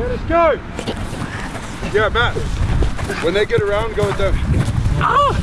Okay, let's go. Yeah, Matt. When they get around, go with them. I'll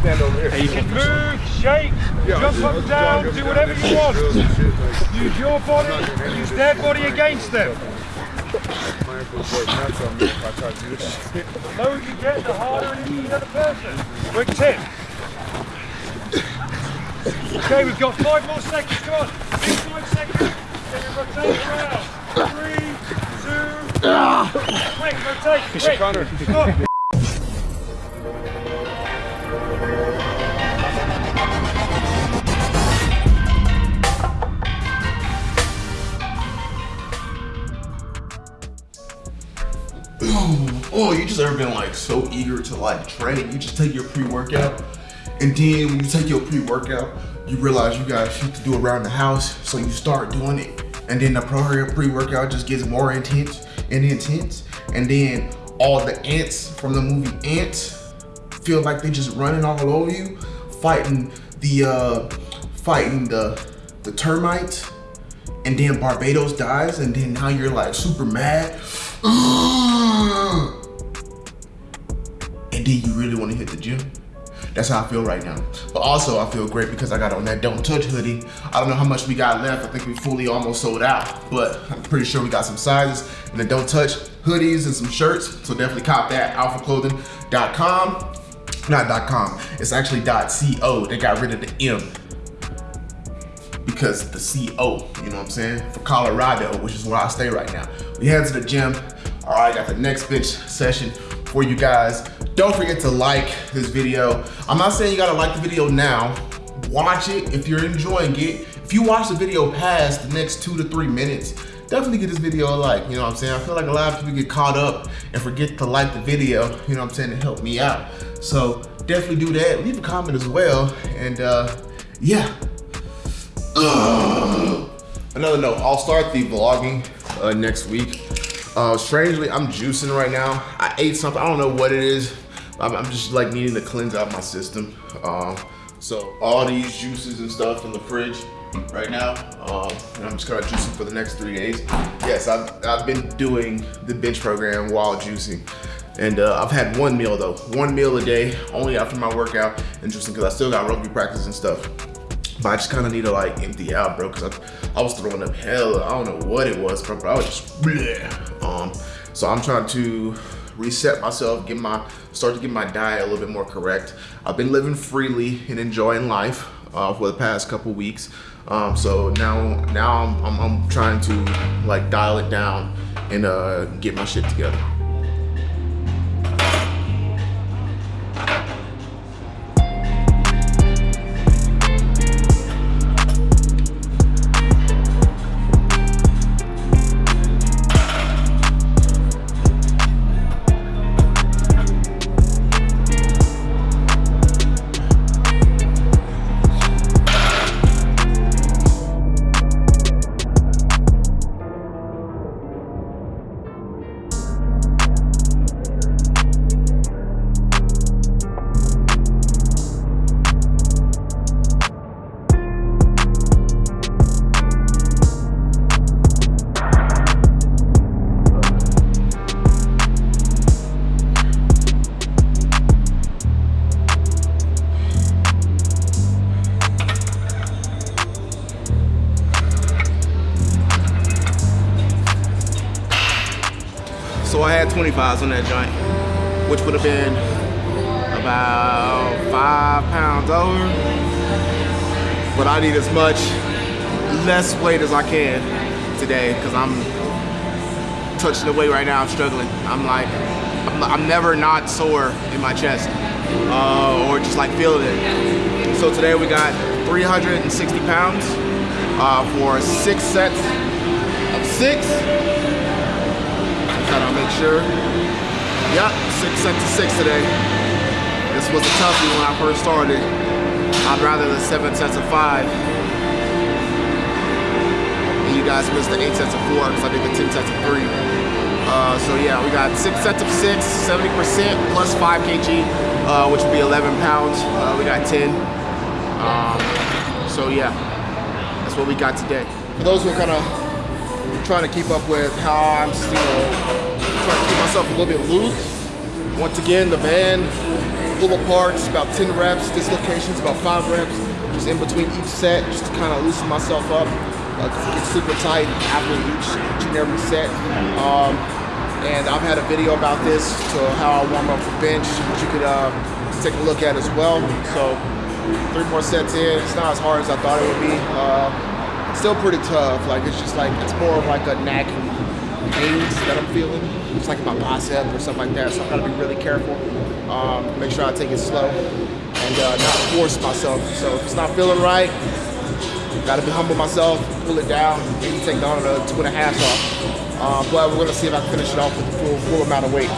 stand over here. You can Move, shake, Yeah, jump up and down, do up whatever you want. Use your body, use their body against them. my ankles work nuts on me if I try to do this shit. The lower you get, the harder it is the other person. Quick tip. Okay, we've got five more seconds. Come on. Six, five seconds. Then we rotate around. Three, Oh, you just ever been like so eager to like train? You just take your pre-workout, and then when you take your pre-workout, you realize you got shit to do around the house, so you start doing it, and then the pre-workout just gets more intense and intense, and then all the ants from the movie Antz feel like they just running all over you, fighting the uh, fighting the the termites, and then Barbatus dies, and then now you're like super mad. and then you really want to hit the gym. That's how I feel right now. But also I feel great because I got on that Don't Touch hoodie. I don't know how much we got left. I think we fully almost sold out, but I'm pretty sure we got some sizes and the Don't Touch hoodies and some shirts. So definitely cop that, alphaclothing.com. Not dot .com, it's actually dot .co. They got rid of the M because the CO, you know what I'm saying? For Colorado, which is where I stay right now. We head to the gym. All right, got the next bench session for you guys. Don't forget to like this video. I'm not saying you gotta like the video now. Watch it if you're enjoying it. If you watch the video past the next two to three minutes, definitely give this video a like, you know what I'm saying? I feel like a lot of people get caught up and forget to like the video, you know what I'm saying, to help me out. So definitely do that. Leave a comment as well. And uh, yeah, Ugh. Another note, I'll start the vlogging uh, next week. Uh, strangely, I'm juicing right now. I ate something, I don't know what it is. I'm, I'm just like needing to cleanse out my system. Um, so all these juices and stuff in the fridge right now. Um, and I'm just gonna juice them for the next three days. Yes, I've, I've been doing the bench program while juicing. And uh, I've had one meal though, one meal a day, only after my workout juicing because I still got rugby practice and stuff. But I just kind of need to like empty out, bro, because I, I was throwing up hell. I don't know what it was, bro, but I was just bleh. Um, so I'm trying to reset myself, get my start to get my diet a little bit more correct. I've been living freely and enjoying life uh, for the past couple weeks. Um, so now now I'm, I'm, I'm trying to like dial it down and uh, get my shit together. So I had 25s on that joint, which would have been about five pounds over. But I need as much less weight as I can today because I'm touching the weight right now. I'm struggling. I'm like, I'm, I'm never not sore in my chest uh, or just like feeling it. So today we got 360 pounds uh, for six sets of six. Sure. Yep, six sets of six today. This was a toughie when I first started. I'd rather the seven sets of five. And you guys missed the eight sets of four because I did the 10 sets of three. Uh, so yeah, we got six sets of six, 70% plus five kg, uh, which would be 11 pounds. Uh, we got 10. Um, so yeah, that's what we got today. For those who are kind of trying to keep up with how I'm, you know, trying to keep myself a little bit loose. Once again, the band, pull apart, it's about 10 reps, dislocations, about five reps, just in between each set, just to kind of loosen myself up, uh, get super tight after each, each and every set. Um, and I've had a video about this to how I warm up for bench, which you could uh, take a look at as well. So three more sets in, it's not as hard as I thought it would be. Uh, still pretty tough, like it's just like, it's more of like a nagging pains that I'm feeling. It's like my bicep or something like that. So I gotta be really careful. Um, make sure I take it slow and uh, not force myself. So if it's not feeling right, gotta be humble myself, pull it down, maybe take down another two and a half off. Uh, but we're gonna see if I can finish it off with the full, full amount of weight.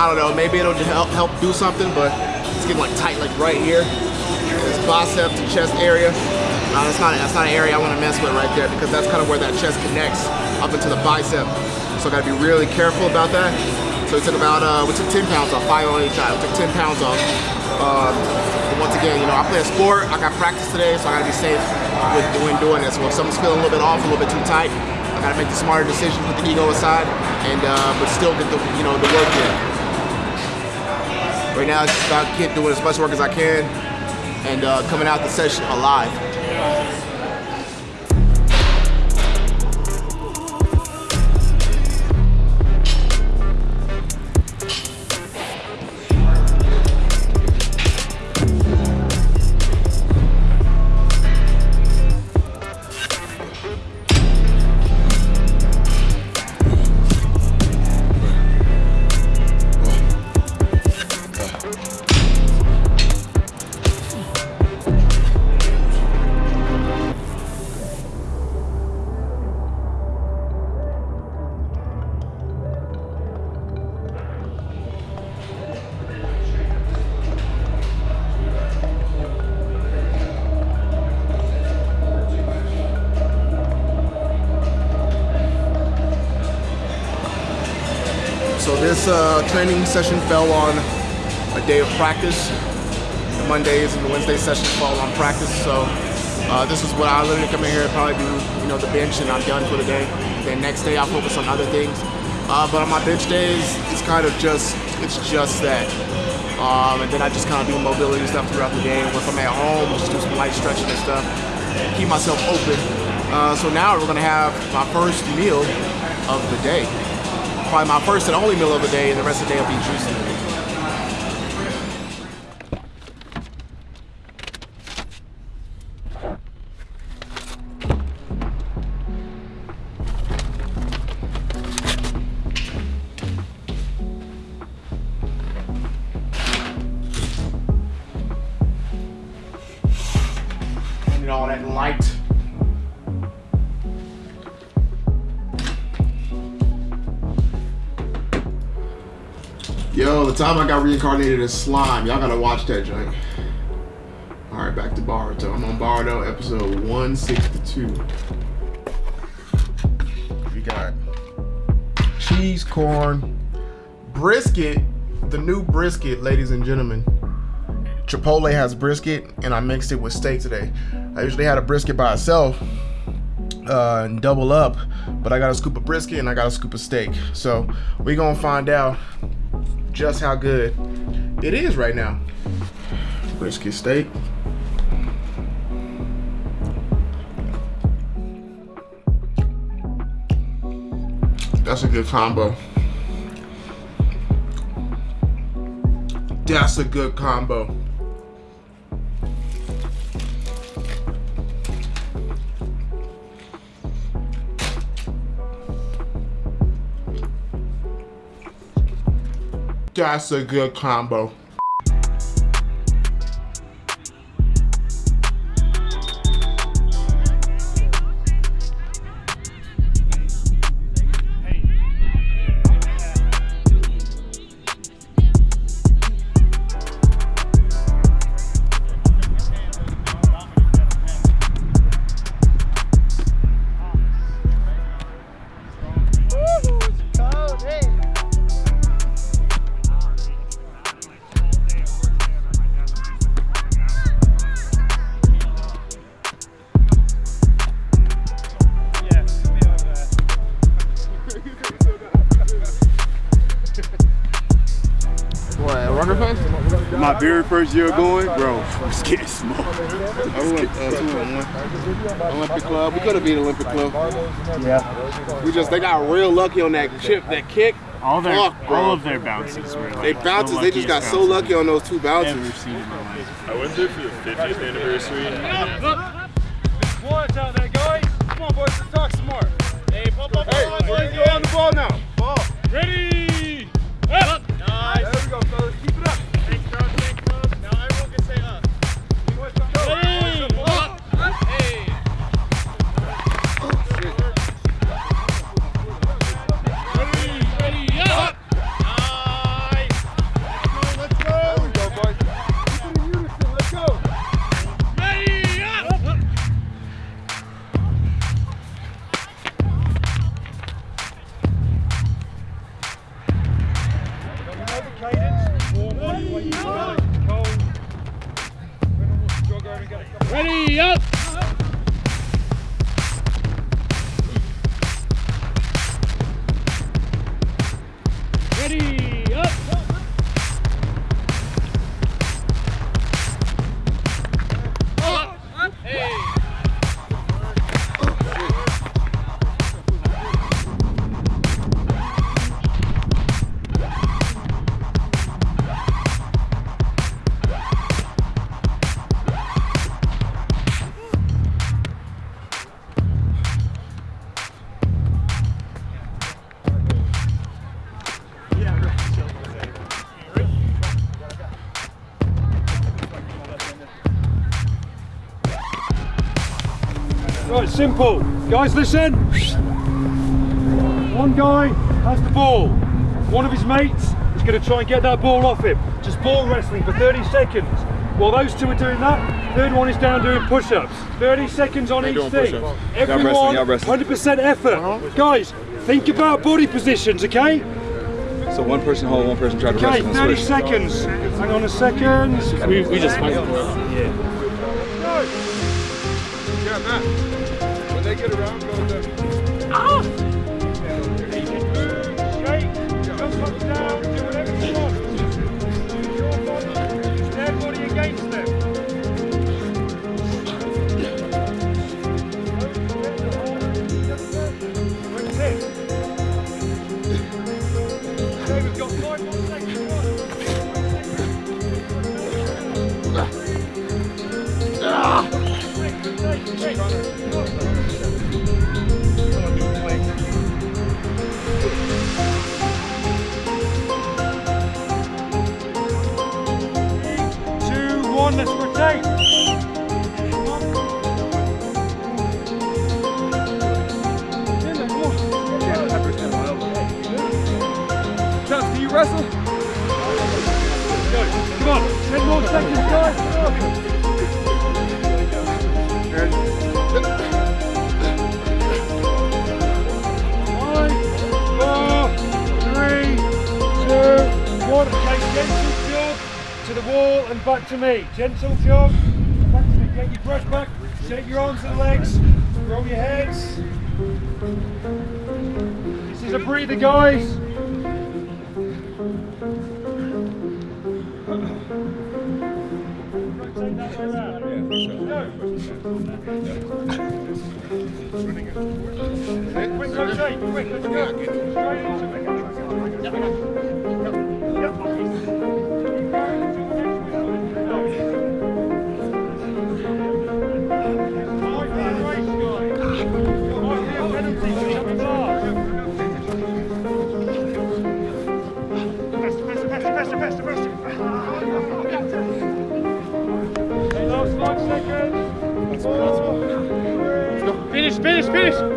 I don't know, maybe it'll help help do something, but it's getting like tight like right here. This bicep to chest area. Uh, that's not that's not an area I want to mess with right there because that's kind of where that chest connects up into the bicep. So I got to be really careful about that. So we took about uh, we took 10 pounds off, five on each side. We took 10 pounds off. Um, once again, you know, I play a sport. I got practice today, so I got to be safe with doing doing this. So if something's feeling a little bit off, a little bit too tight, I got to make the smarter decision, put the ego aside, and uh, but still get the you know the work in. Right now, it's just about keep doing as much work as I can, and uh, coming out the session alive. So this uh, training session fell on a day of practice. The Mondays and the Wednesday sessions fall on practice. So uh, this is what I literally come in here and probably do, you know, the bench and I'm done for the day. Then next day I'll focus on other things. Uh, but on my bench days, it's kind of just, it's just that. Um, and then I just kind of do mobility stuff throughout the day. If I'm at home, just do some light stretching and stuff. Keep myself open. Uh, so now we're gonna have my first meal of the day probably my first and only meal of the day, and the rest of the day will be juicing. Time I got reincarnated as slime, y'all gotta watch that joint. All right, back to Boruto. I'm on Boruto, episode 162. We got cheese, corn, brisket, the new brisket, ladies and gentlemen. Chipotle has brisket, and I mixed it with steak today. I usually had a brisket by itself uh, and double up, but I got a scoop of brisket and I got a scoop of steak. So we gonna find out just how good it is right now. Brisket steak. That's a good combo. That's a good combo. That's a good combo. Very first year going, bro, I was getting smoked. I went uh, two and one. Olympic Club. We could have beat Olympic Club. Yeah. We just they got real lucky on that chip, that kick. All their Fuck, bro. all of their bounces were like They the bounces. They just got luckiest so lucky on those two bounces. ever seen in my life. I went there for the 50th anniversary. Quiet out there, guys. Come on, boys, let's talk some more. Hey, pop, pop, ball, hey, boys, go on the ball now. Ball. Ready? Right, simple. Guys, listen. One guy has the ball. One of his mates is going to try and get that ball off him. Just ball wrestling for 30 seconds. While those two are doing that, third one is down doing push-ups. 30 seconds on each thing. push-ups. Everyone, wrestling, y'all wrestling. 100% effort. Uh-huh. Guys, think about body positions, okay? So one person hold, one person try to Okay, wrestle 30 and switch. seconds. Hang on a second. We, we just fight. Yeah, Matt. Get around, go to oh! Straight, Can? Come on, 10 more seconds, guys. Five, four, three, two, one. Gentle jog to the wall and back to me. Gentle jog, back to me. Get your brush back, shake your arms and legs, roll your heads. This is a breather, guys. Go. Quick rotate, quick, let's go. Finish, finish,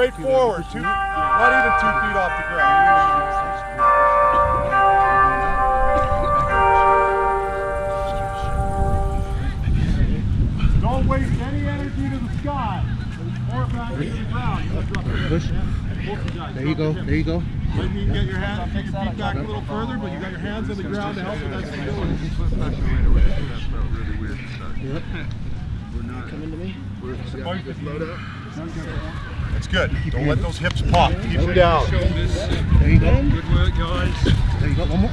straight forward, two, not even two feet off the ground. Don't waste any energy to the sky. Or back to the ground. Let's drop it. Push. There you go. There you go. Maybe you can get your hands, take your feet back a little further, but you got your hands on the ground to help with that stability. That's good. Don't let those hips pop. Keep them down. There you go. Good work, guys. There you go. One more.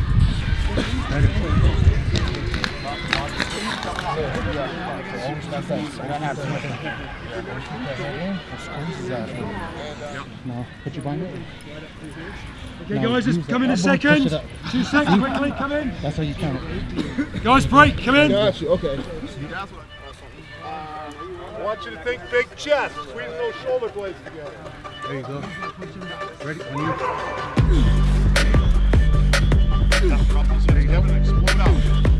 No, put your bind it. Okay, guys, just come in a second. Two seconds, quickly, come in. That's how you count it. Guys, break, come in. Got you. Okay. Uh, I want you to think big chest. Squeeze those shoulder blades together. There you go. Ready? On you. There you go.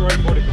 Great body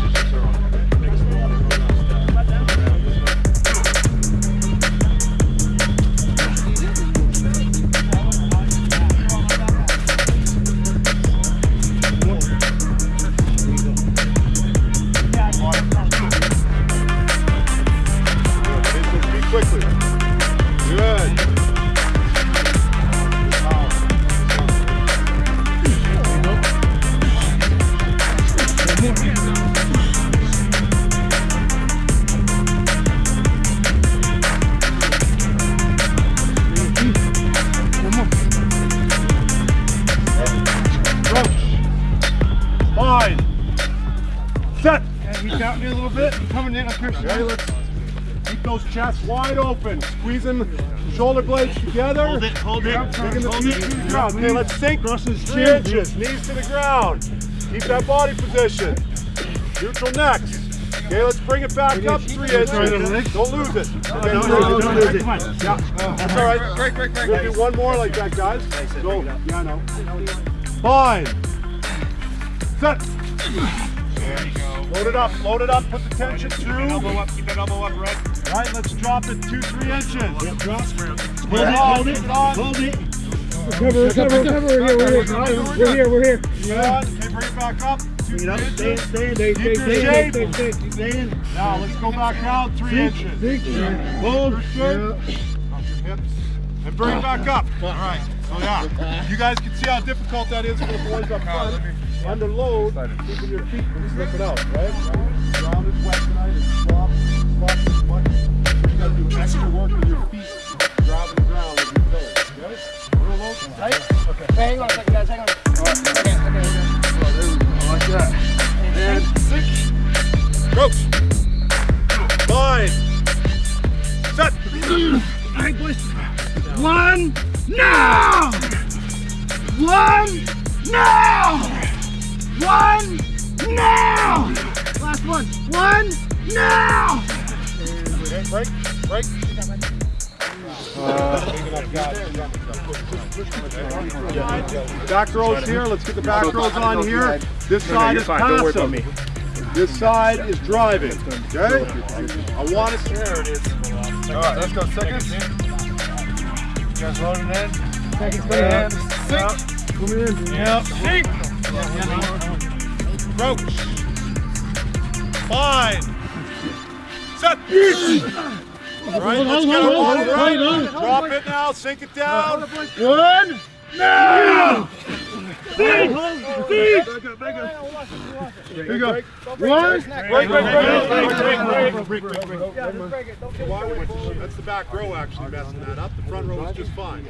open. Squeezing shoulder blades together. Hold it, hold it. Taking the feet to the ground. Okay, let's sink. Three inches, knees to the ground. Keep that body position. Neutral next. Okay, let's bring it back up three inches. Don't lose it. Okay, don't lose it. Yeah, that's all right. Break, break, break. We'll do one more like that, guys. Go. Yeah, I know. Fine. Set. There you go. Load it up, load it up, put the tension through. Elbow up, keep that elbow up, right? All right, let's drop it two, three inches. Yep, drop. Hold it, hold it, hold it. Recover, recover, recover. We're here, we're here. We're here, we're here. Good. Okay, bring it back up. Two, three inches. Stay, stay, Keep stay, shape. stay, stay, stay, stay. Now let's go back down three inches. Hold. Good. Drop your hips. And bring it back up. All right. So yeah, you guys can see how difficult that is for the boys up front. Under load, keeping your feet from slipping out, right? Ground is wet tonight. It's soft. Soft as much. You gotta work with your feet grabbing the ground as you go. Okay? Real low. Tight. Okay. Hang on a second, guys. Hang on. Like. Set. One, now! One, now! One, now! Last one. One, now! Okay, break, break. Back rows here. Let's get the back rows on here. This side is fine. Don't worry about passive. This side is driving. Okay? I want to. See. There it is. All right, let's go. Seconds. You guys loading in? Seconds. And sink. Come in. Yep. Sink. Approach. Fine. Set. All right, let's get our body right. Drop it now. Sink it down. One, now! Here you go. One, Break, break, break, break, break, break, break, break. Why we- That's the back row actually messing that up. The front row is just fine.